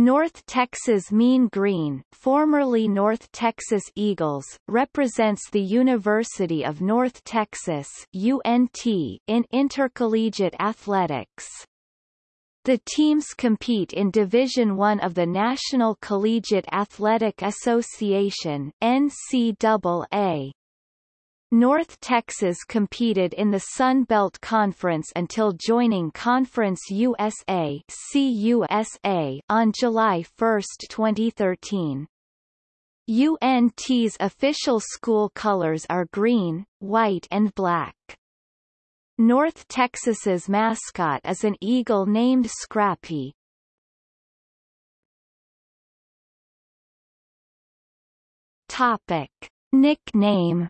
North Texas Mean Green, formerly North Texas Eagles, represents the University of North Texas UNT in intercollegiate athletics. The teams compete in Division I of the National Collegiate Athletic Association NCAA. North Texas competed in the Sun Belt Conference until joining Conference USA CUSA on July 1, 2013. UNT's official school colors are green, white and black. North Texas's mascot is an eagle named Scrappy. Topic. Nickname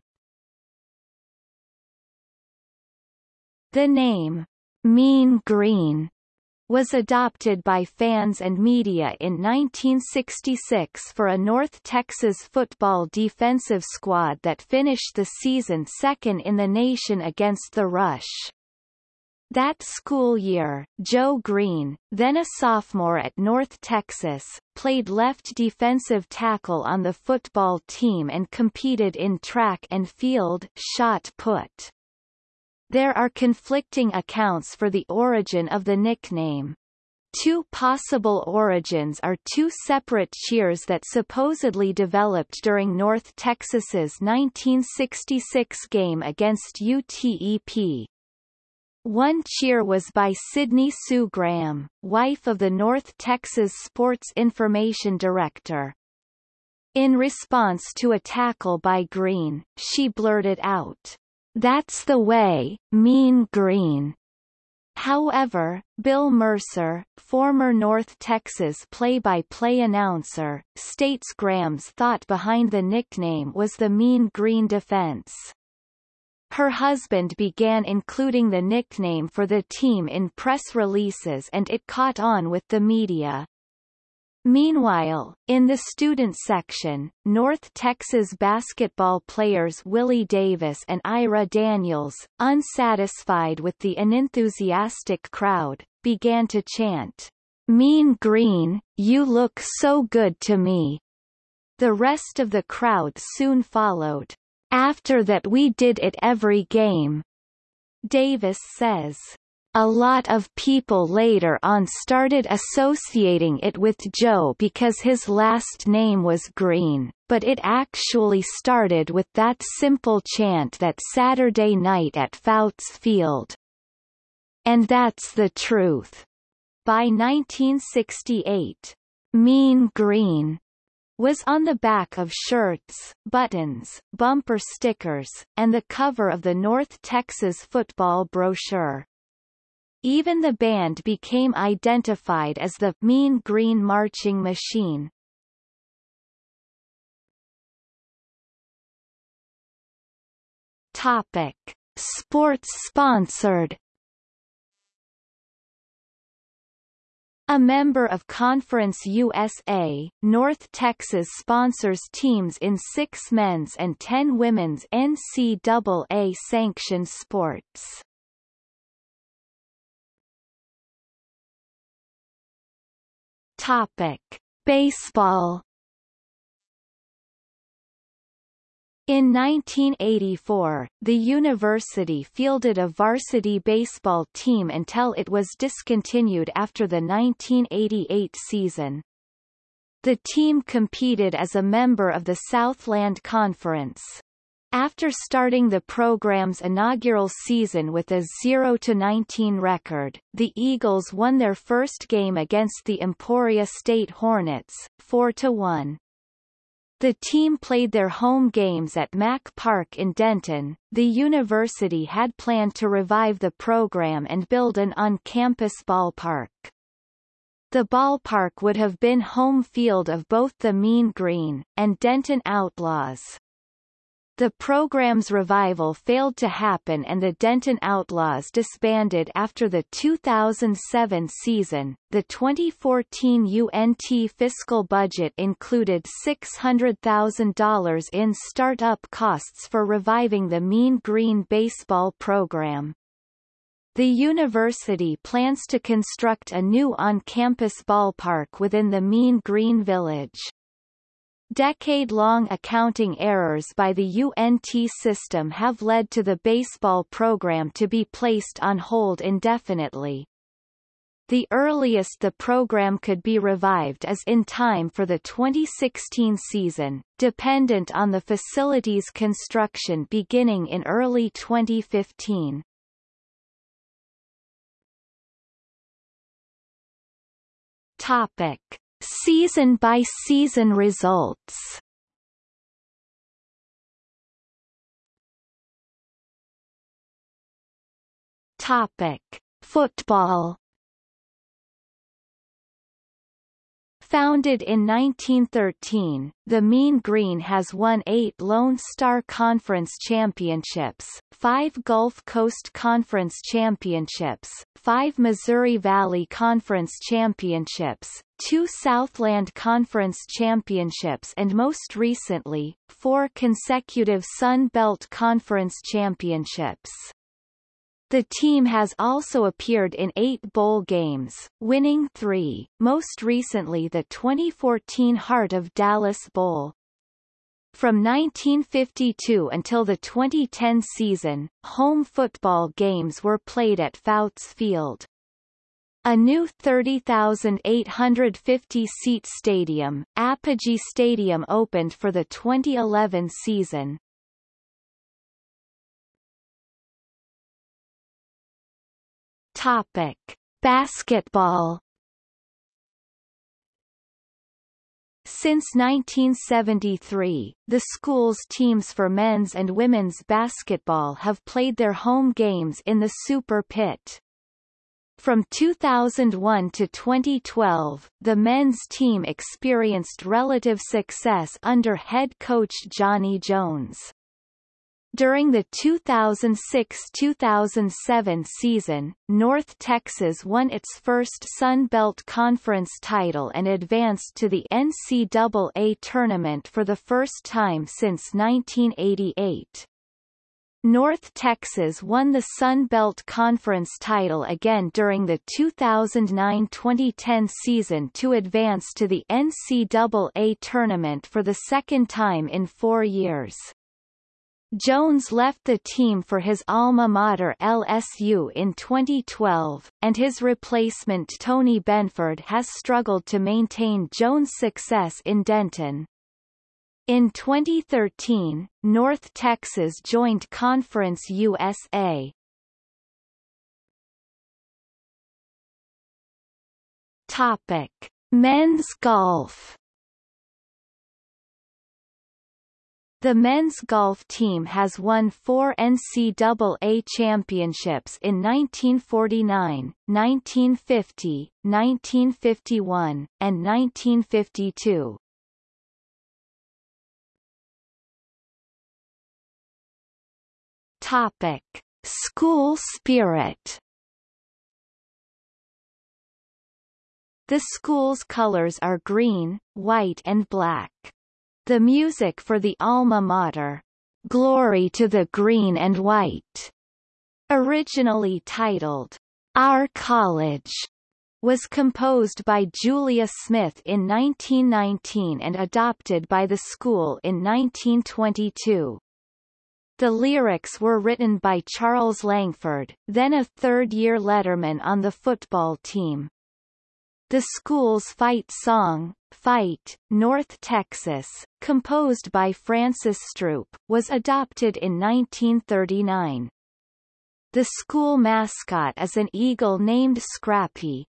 The name, Mean Green, was adopted by fans and media in 1966 for a North Texas football defensive squad that finished the season second in the nation against the Rush. That school year, Joe Greene, then a sophomore at North Texas, played left defensive tackle on the football team and competed in track and field shot put. There are conflicting accounts for the origin of the nickname. Two possible origins are two separate cheers that supposedly developed during North Texas's 1966 game against UTEP. One cheer was by Sydney Sue Graham, wife of the North Texas Sports Information Director. In response to a tackle by Greene, she blurted out, that's the way, Mean Green. However, Bill Mercer, former North Texas play-by-play -play announcer, states Graham's thought behind the nickname was the Mean Green defense. Her husband began including the nickname for the team in press releases and it caught on with the media. Meanwhile, in the student section, North Texas basketball players Willie Davis and Ira Daniels, unsatisfied with the unenthusiastic crowd, began to chant, Mean Green, you look so good to me. The rest of the crowd soon followed. After that we did it every game. Davis says. A lot of people later on started associating it with Joe because his last name was Greene, but it actually started with that simple chant that Saturday night at Fouts Field. And that's the truth. By 1968, Mean Green was on the back of shirts, buttons, bumper stickers, and the cover of the North Texas football brochure. Even the band became identified as the Mean Green Marching Machine. Topic: Sports sponsored. A member of Conference USA, North Texas sponsors teams in six men's and ten women's NCAA-sanctioned sports. Topic: Baseball. In 1984, the university fielded a varsity baseball team until it was discontinued after the 1988 season. The team competed as a member of the Southland Conference. After starting the program's inaugural season with a 0-19 record, the Eagles won their first game against the Emporia State Hornets, 4-1. The team played their home games at Mack Park in Denton. The university had planned to revive the program and build an on-campus ballpark. The ballpark would have been home field of both the Mean Green, and Denton Outlaws. The program's revival failed to happen and the Denton Outlaws disbanded after the 2007 season. The 2014 UNT fiscal budget included $600,000 in start-up costs for reviving the Mean Green baseball program. The university plans to construct a new on-campus ballpark within the Mean Green Village. Decade-long accounting errors by the UNT system have led to the baseball program to be placed on hold indefinitely. The earliest the program could be revived is in time for the 2016 season, dependent on the facility's construction beginning in early 2015. Topic: Season-by-season results. Topic: Football Founded in 1913, the Mean Green has won eight Lone Star Conference championships, five Gulf Coast Conference championships, five Missouri Valley Conference championships, two Southland Conference championships and most recently, four consecutive Sun Belt Conference championships. The team has also appeared in eight bowl games, winning three, most recently the 2014 Heart of Dallas Bowl. From 1952 until the 2010 season, home football games were played at Fouts Field. A new 30,850-seat stadium, Apogee Stadium opened for the 2011 season. Topic: Basketball. Since 1973, the school's teams for men's and women's basketball have played their home games in the Super Pit. From 2001 to 2012, the men's team experienced relative success under head coach Johnny Jones. During the 2006-2007 season, North Texas won its first Sun Belt Conference title and advanced to the NCAA tournament for the first time since 1988. North Texas won the Sun Belt Conference title again during the 2009-2010 season to advance to the NCAA tournament for the second time in four years. Jones left the team for his alma mater LSU in 2012, and his replacement Tony Benford has struggled to maintain Jones' success in Denton. In 2013, North Texas joined Conference USA. Topic: Men's golf The men's golf team has won four NCAA championships in 1949, 1950, 1951, and 1952. Topic: School spirit. The school's colors are green, white and black. The music for the alma mater, Glory to the Green and White, originally titled, Our College, was composed by Julia Smith in 1919 and adopted by the school in 1922. The lyrics were written by Charles Langford, then a third-year letterman on the football team. The school's fight song, Fight, North Texas, composed by Francis Stroop, was adopted in 1939. The school mascot is an eagle named Scrappy.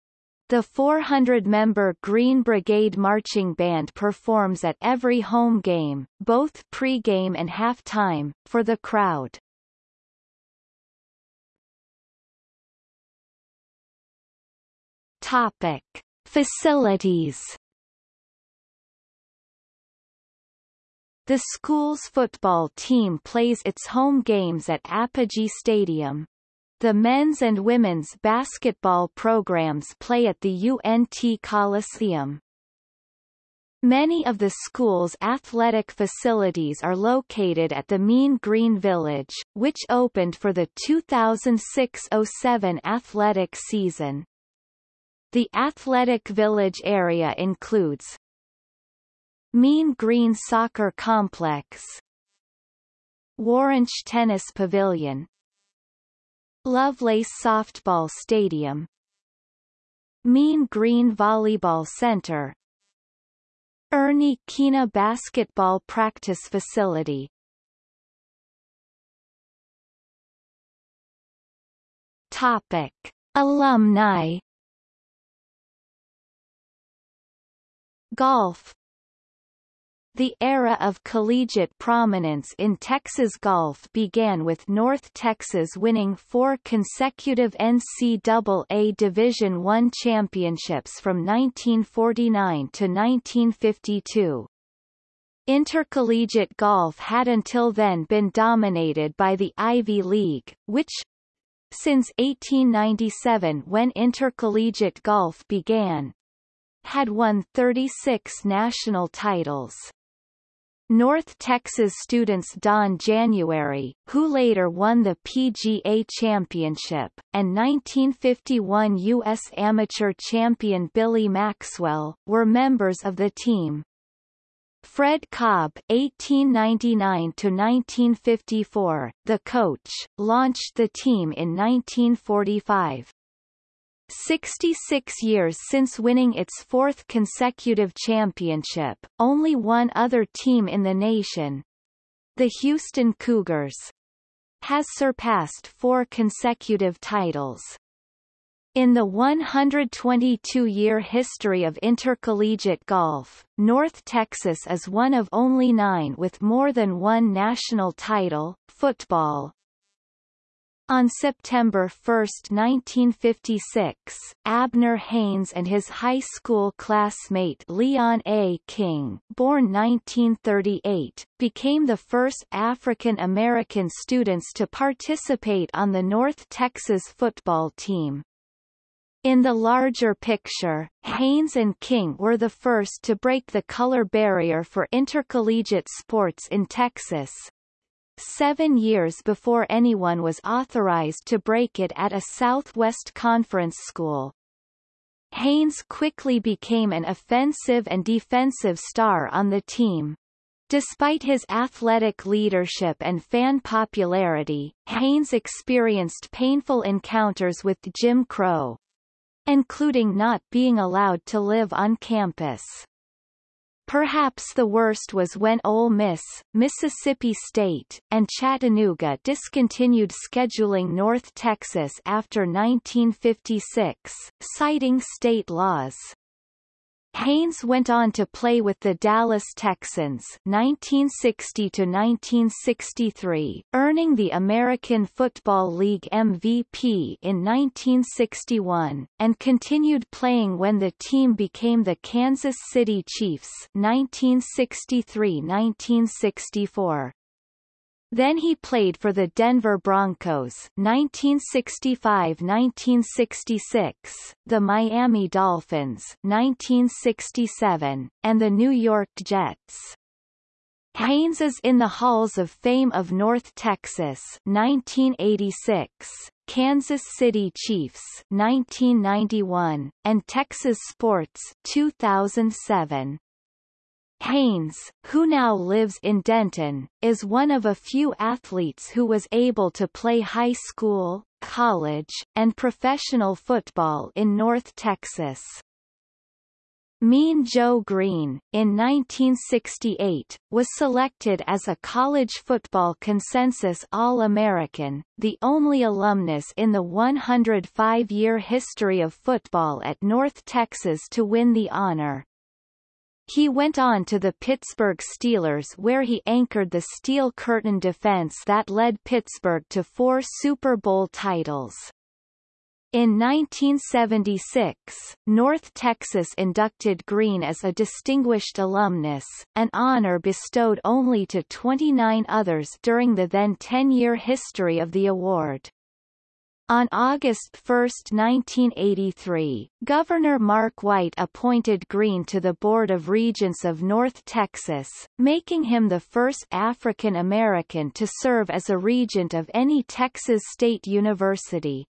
The 400-member Green Brigade Marching Band performs at every home game, both pre-game and halftime, for the crowd. Topic. Facilities The school's football team plays its home games at Apogee Stadium. The men's and women's basketball programs play at the UNT Coliseum. Many of the school's athletic facilities are located at the Mean Green Village, which opened for the 2006-07 athletic season. The athletic village area includes Mean Green Soccer Complex Waranch Tennis Pavilion Lovelace Softball Stadium Mean Green Volleyball Center Ernie Kina Basketball Practice Facility Topic. Alumni Golf the era of collegiate prominence in Texas golf began with North Texas winning four consecutive NCAA Division I championships from 1949 to 1952. Intercollegiate golf had until then been dominated by the Ivy League, which, since 1897 when intercollegiate golf began, had won 36 national titles. North Texas students Don January, who later won the PGA Championship, and 1951 U.S. amateur champion Billy Maxwell, were members of the team. Fred Cobb (1899–1954), the coach, launched the team in 1945. 66 years since winning its fourth consecutive championship, only one other team in the nation, the Houston Cougars, has surpassed four consecutive titles. In the 122-year history of intercollegiate golf, North Texas is one of only nine with more than one national title. Football, on September 1, 1956, Abner Haynes and his high school classmate Leon A. King, born 1938, became the first African American students to participate on the North Texas football team. In the larger picture, Haynes and King were the first to break the color barrier for intercollegiate sports in Texas, seven years before anyone was authorized to break it at a Southwest Conference school. Haynes quickly became an offensive and defensive star on the team. Despite his athletic leadership and fan popularity, Haynes experienced painful encounters with Jim Crow, including not being allowed to live on campus. Perhaps the worst was when Ole Miss, Mississippi State, and Chattanooga discontinued scheduling North Texas after 1956, citing state laws. Haynes went on to play with the Dallas Texans 1960-1963, earning the American Football League MVP in 1961, and continued playing when the team became the Kansas City Chiefs 1963-1964. Then he played for the Denver Broncos 1965-1966, the Miami Dolphins 1967, and the New York Jets. Haynes is in the Halls of Fame of North Texas 1986, Kansas City Chiefs 1991, and Texas Sports 2007. Haynes, who now lives in Denton, is one of a few athletes who was able to play high school, college, and professional football in North Texas. Mean Joe Greene, in 1968, was selected as a college football consensus All-American, the only alumnus in the 105-year history of football at North Texas to win the honor. He went on to the Pittsburgh Steelers where he anchored the steel curtain defense that led Pittsburgh to four Super Bowl titles. In 1976, North Texas inducted Greene as a distinguished alumnus, an honor bestowed only to 29 others during the then 10-year history of the award. On August 1, 1983, Governor Mark White appointed Greene to the Board of Regents of North Texas, making him the first African American to serve as a regent of any Texas state university.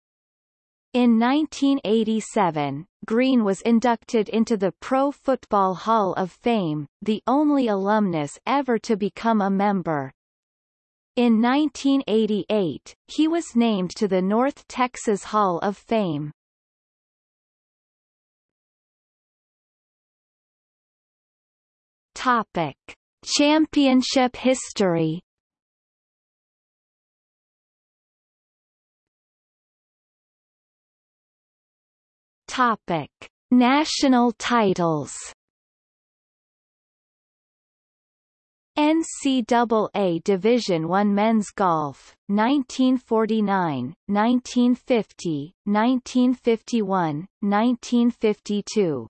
In 1987, Greene was inducted into the Pro Football Hall of Fame, the only alumnus ever to become a member. In 1988, he was named to the North Texas Hall of Fame. Topic: Championship history. Topic: National titles. NCAA Division I Men's Golf, 1949, 1950, 1951, 1952.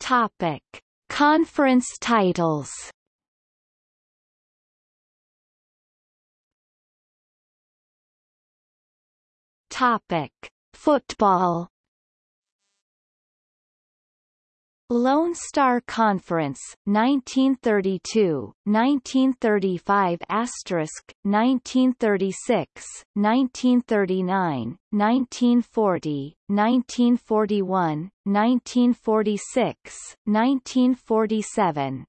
Topic: Conference titles. Topic: Football. Lone Star Conference 1932 1935 asterisk 1936 1939 1940 1941 1946 1947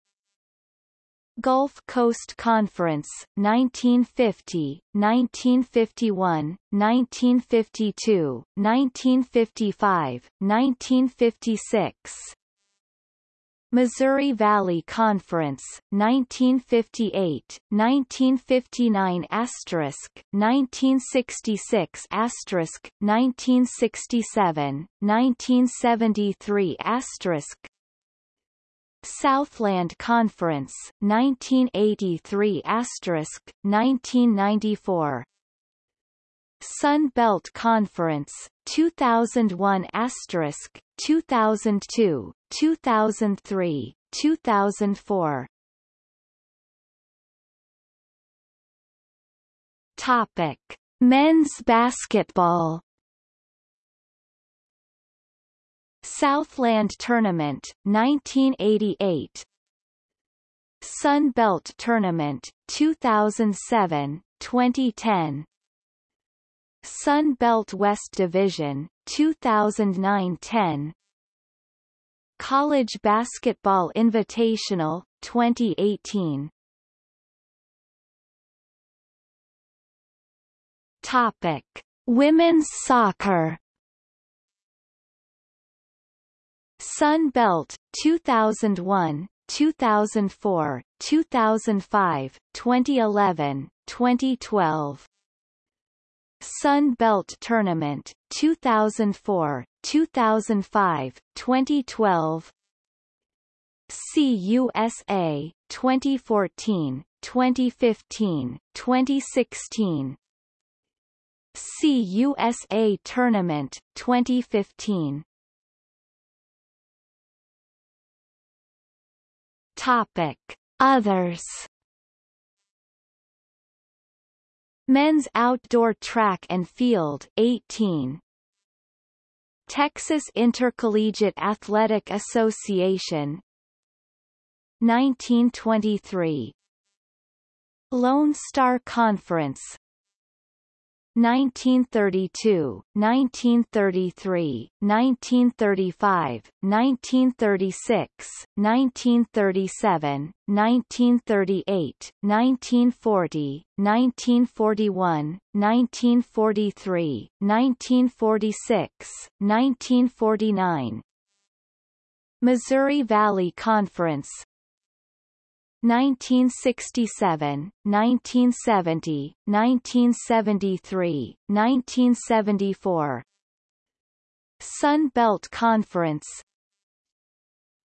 Gulf Coast Conference 1950 1951 1952 1955 1956 Missouri Valley Conference, 1958, 1959 asterisk, 1966 asterisk, 1967, 1973 asterisk, Southland Conference, 1983 asterisk, 1994 Sun Belt Conference, 2001 asterisk, 2002, 2003, 2004. Topic: Men's basketball. Southland Tournament, 1988. Sun Belt Tournament, 2007, 2010. Sun Belt West Division, 2009-10 College Basketball Invitational, 2018 Topic. Women's soccer. Sun Belt, 2001, 2004, 2005, 2011, 2012 Sun Belt Tournament, 2004, 2005, 2012 CUSA, 2014, 2015, 2016 CUSA Tournament, 2015 Topic. Others Men's Outdoor Track and Field 18 Texas Intercollegiate Athletic Association 1923 Lone Star Conference 1932, 1933, 1935, 1936, 1937, 1938, 1940, 1941, 1943, 1946, 1949 Missouri Valley Conference 1967, 1970, 1973, 1974 Sun Belt Conference.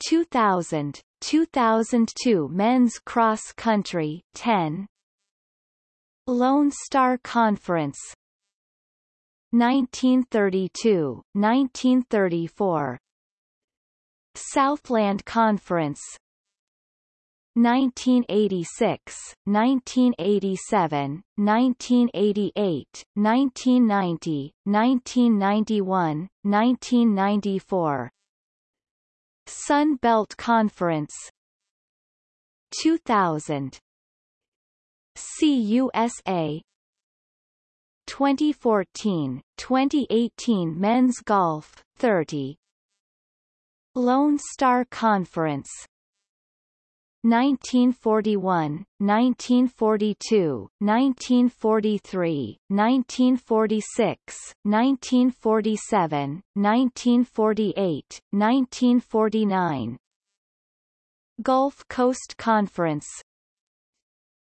2000, 2002 Men's Cross Country 10 Lone Star Conference. 1932, 1934 Southland Conference 1986, 1987, 1988, 1990, 1991, 1994 Sun Belt Conference. 2000 CUSA 2014, 2018 Men's Golf 30 Lone Star Conference 1941, 1942, 1943, 1946, 1947, 1948, 1949 Gulf Coast Conference.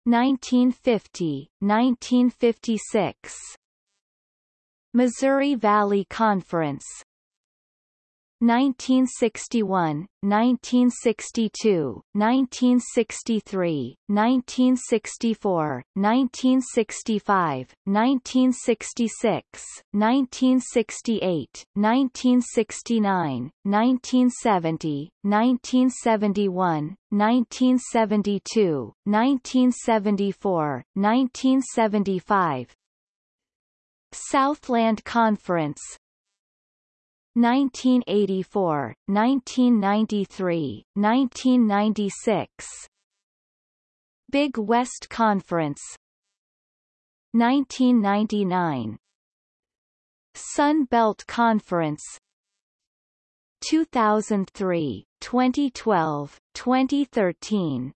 1950, 1956 Missouri Valley Conference 1961, 1962, 1963, 1964, 1965, 1966, 1968, 1969, 1970, 1971, 1972, 1974, 1975 Southland Conference 1984, 1993, 1996 Big West Conference. 1999 Sun Belt Conference. 2003, 2012, 2013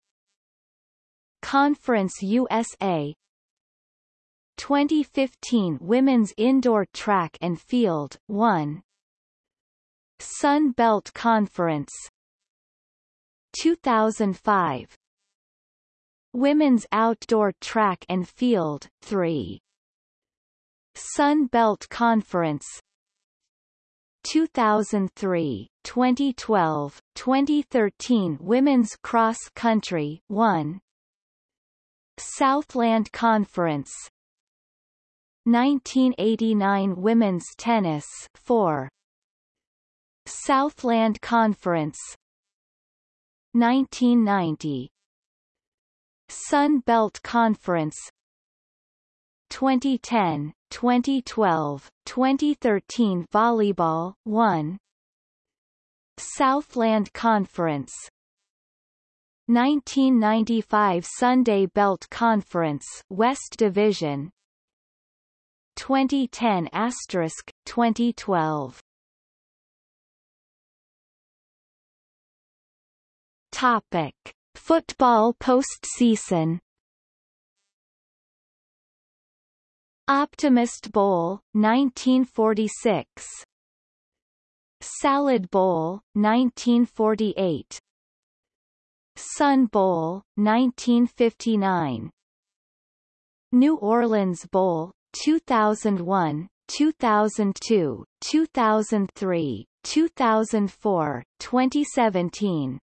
Conference USA 2015 Women's Indoor Track and Field 1 Sun Belt Conference 2005 Women's Outdoor Track and Field 3 Sun Belt Conference 2003, 2012, 2013 Women's Cross Country 1 Southland Conference 1989 Women's Tennis 4 Southland Conference 1990 Sun Belt Conference 2010, 2012, 2013 Volleyball 1 Southland Conference 1995 Sun Belt Conference West Division 2010 asterisk 2012 Topic: Football postseason. Optimist Bowl, 1946. Salad Bowl, 1948. Sun Bowl, 1959. New Orleans Bowl, 2001, 2002, 2003, 2004, 2017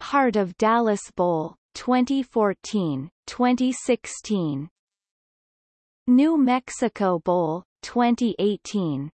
Heart of Dallas Bowl 2014, 2016 New Mexico Bowl 2018